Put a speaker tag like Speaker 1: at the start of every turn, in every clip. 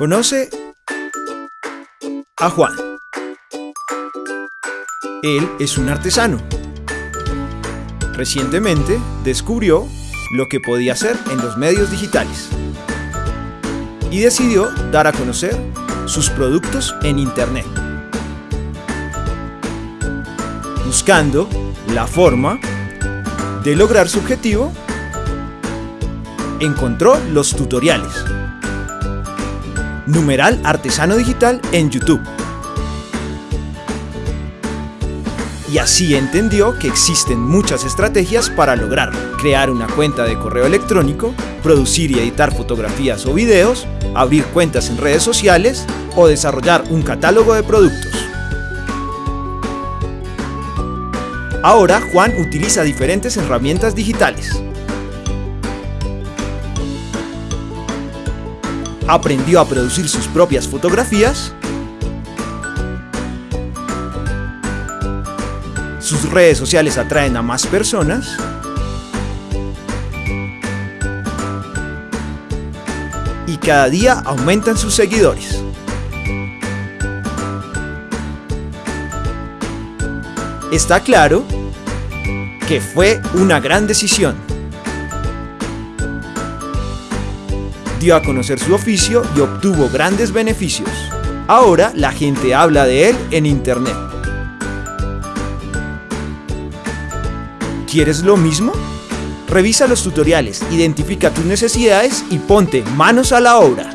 Speaker 1: Conoce a Juan. Él es un artesano. Recientemente descubrió lo que podía hacer en los medios digitales y decidió dar a conocer sus productos en Internet, buscando la forma de lograr su objetivo, encontró los tutoriales. Numeral Artesano Digital en YouTube. Y así entendió que existen muchas estrategias para lograrlo. Crear una cuenta de correo electrónico, producir y editar fotografías o videos, abrir cuentas en redes sociales o desarrollar un catálogo de productos. Ahora Juan utiliza diferentes herramientas digitales. Aprendió a producir sus propias fotografías. Sus redes sociales atraen a más personas. Y cada día aumentan sus seguidores. Está claro que fue una gran decisión. Dio a conocer su oficio y obtuvo grandes beneficios. Ahora la gente habla de él en internet. ¿Quieres lo mismo? Revisa los tutoriales, identifica tus necesidades y ponte manos a la obra.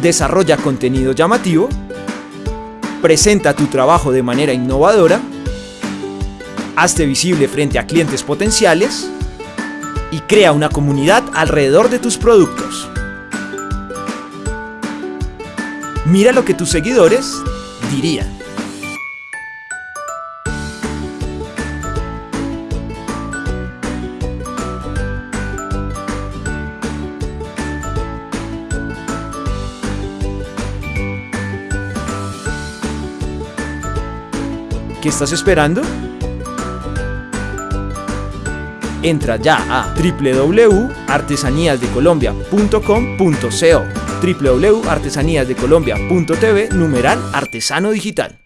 Speaker 1: Desarrolla contenido llamativo, presenta tu trabajo de manera innovadora hazte visible frente a clientes potenciales y crea una comunidad alrededor de tus productos. Mira lo que tus seguidores dirían. ¿Qué estás esperando? Entra ya a www.artesaníasdecolombia.com.co www.artesaníasdecolombia.tv numeral artesano digital